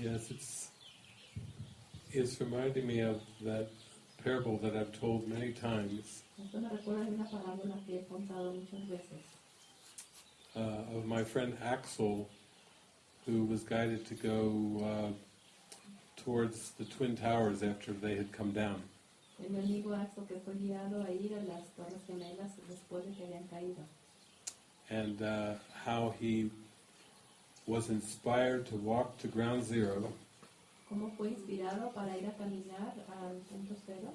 Yes, it's it's reminding me of that parable that I've told many times Esto me recuerda de una parábola que he contado muchas veces uh, of my friend Axel, who was guided to go uh, towards the Twin Towers after they had come down. de mi amigo Axel que fue guiado a ir a las Torres Gemelas después de que habían caído. and uh, how he was inspired to walk to ground zero Cómo fue inspirado para ir a caminar al punto cero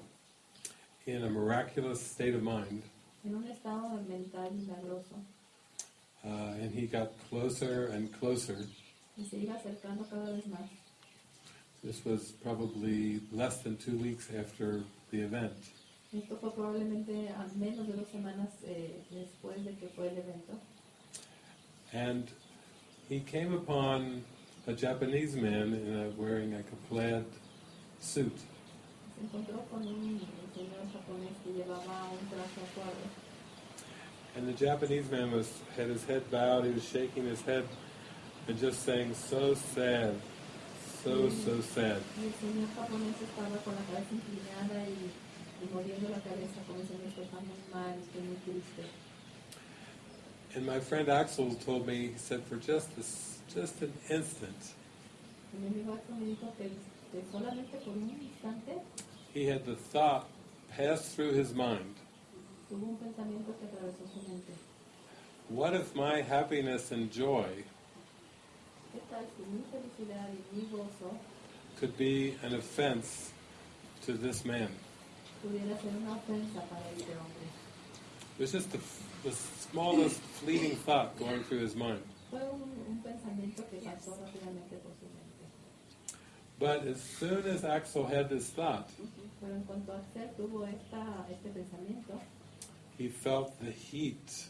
in a miraculous state of mind. en un estado mental milagroso Uh, and he got closer and closer. y se iba acercando cada vez más. This was probably less than two weeks after the event. Esto fue probablemente a menos de dos semanas eh, después de que fue el evento. And he came upon a Japanese man in a, wearing a plaid suit. And the Japanese man was had his head bowed, he was shaking his head and just saying, so sad, so, so sad. And my friend Axel told me, he said, for just this, just an instant, Y mi amigo Axel me dijo que, que solamente por un instante he had the thought pass through his mind, tuvo un pensamiento que atravesó su mente. what if my happiness and joy ¿Qué tal si mi felicidad y mi gozo could be an offense to this man? It was just the, the smallest fleeting thought going through his mind. But as soon as Axel had this thought, he felt the heat,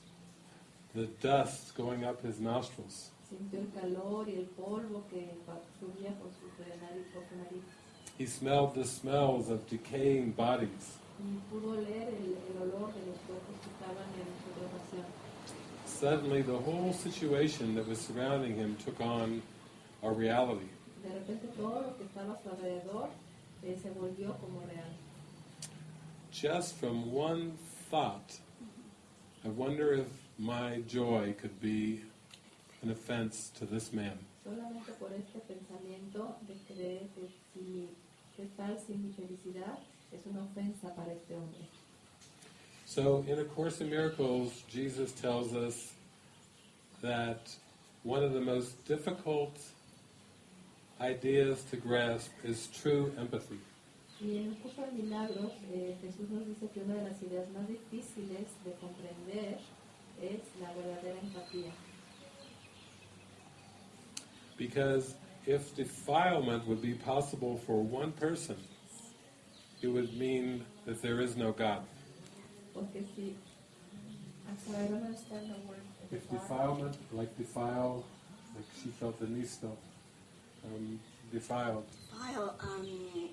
the dust going up his nostrils. He smelled the smells of decaying bodies. Y pudo oler el, el olor de los cuerpos que estaban en putrefación. Suddenly, the whole situation that was surrounding him took on a reality. De repente todo lo que estaba a su alrededor eh, se volvió como real. Just from one thought, I wonder if my joy could be an offense to this man. Solamente por este pensamiento de creer que si qué tal si mi felicidad es una ofensa para este hombre. So, in A Course in Miracles, Jesus tells us that one of the most difficult ideas to grasp is true empathy. Y en el curso de milagros, eh, Jesús nos dice que una de las ideas más difíciles de comprender es la verdadera empatía. Because if defilement would be possible for one person, it would mean that there is no God. Porque si... I'm sorry, I don't understand the word. If defilement, like defile, like she felt Denise felt, um, defiled, File, um,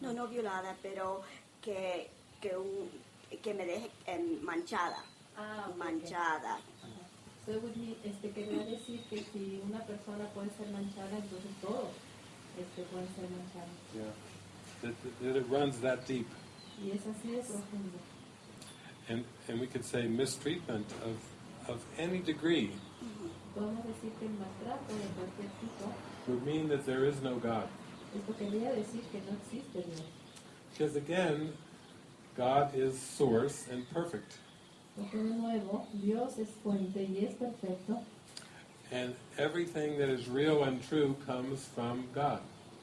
no, no violada, pero que, que, un, que me deje em, manchada, Ah, ok, ok. manchada. So it would mean, este, quería decir que si una persona puede ser manchada, entonces todos este, pueden ser manchados. yeah, that, that it runs that deep. Y es así de profundo. And, and we could say mistreatment of, of any degree Podemos decir que el maltrato de cualquier tipo, would mean that there is no God. esto quería decir que no existe Dios. Because again, God is source and perfect. Porque de nuevo, Dios es fuente y es perfecto, And everything that is real and true comes from God.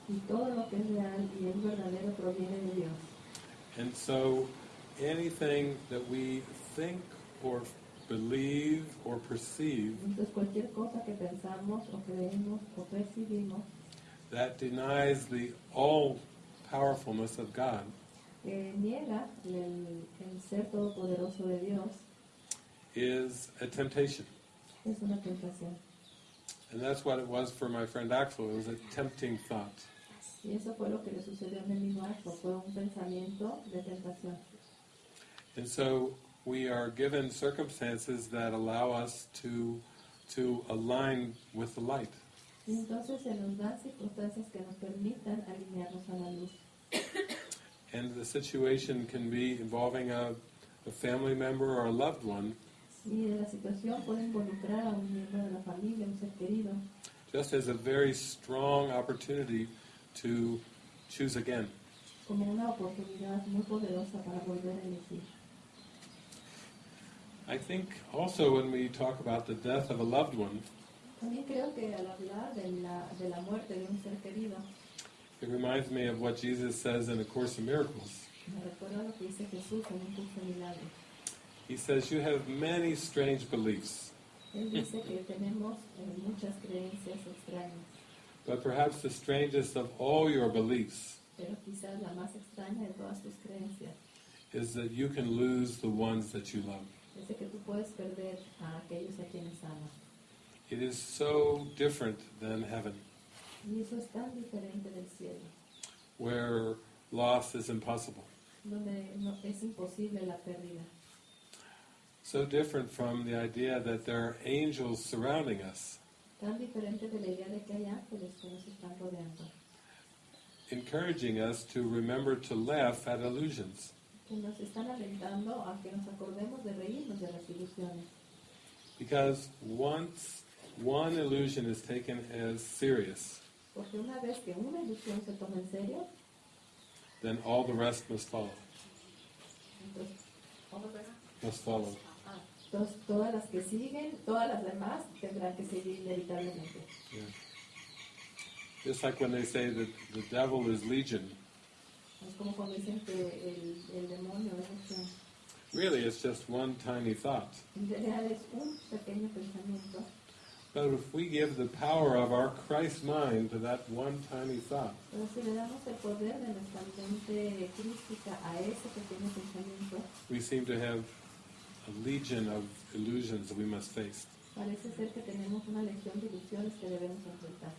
y todo lo que es real y es verdadero proviene de Dios. And so anything that we think or believe or perceive Entonces cualquier cosa que pensamos o creemos o percibimos that denies the all powerfulness of God Eh, que niega el, el ser todopoderoso de Dios is a temptation. es una tentación. And that's what it was for my friend Axel. It was a tempting thought. Y eso fue lo que le sucedió a mi amigo Axel, fue un pensamiento de tentación. And so we are given circumstances that allow us to to align with the light. Y entonces se nos dan circunstancias que nos permitan alinearnos a la luz. And the situation can be involving a, a family member or a loved one, Y la situación puede involucrar a un miembro de la familia, un ser querido, just as a very strong opportunity to choose again. como una oportunidad muy poderosa para volver a elegir. I think also when we talk about the death of a loved one, it reminds me of what Jesus says in A Course in Miracles. me recuerda lo que dice Jesús en un curso de milagros. He says, You have many strange beliefs, Él dice que tenemos eh, muchas creencias extrañas, but perhaps the strangest of all your beliefs pero quizás la más extraña de todas tus creencias is that you can lose the ones that you love. es de que tú puedes perder a aquellos a quienes amas. It is so different than heaven, Y eso es tan diferente del cielo, where loss is impossible. donde no, es imposible la pérdida. So different from the idea that there are angels surrounding us, Tan diferente de la idea de que hay ángeles que nos están rodeando, encouraging us to remember to laugh at illusions. que nos están alentando a que nos acordemos de reírnos de las ilusiones. Because once one illusion is taken as serious, Porque una vez que una ilusión se toma en serio, then all the rest must follow. entonces, Must follow. ah, entonces todas las que siguen, todas las demás tendrán que seguir inevitablemente. Yeah. Just like when they say that the devil is legion, Es como cuando dicen que el, el demonio es really it's just one tiny thought. En realidad es un pequeño pensamiento, But if we give the power of our Christ mind to that one tiny thought, pero si le damos el poder de nuestra mente crística a ese pequeño pensamiento, we seem to have a legion of illusions that we must face. parece ser que tenemos una legión de ilusiones que debemos enfrentar.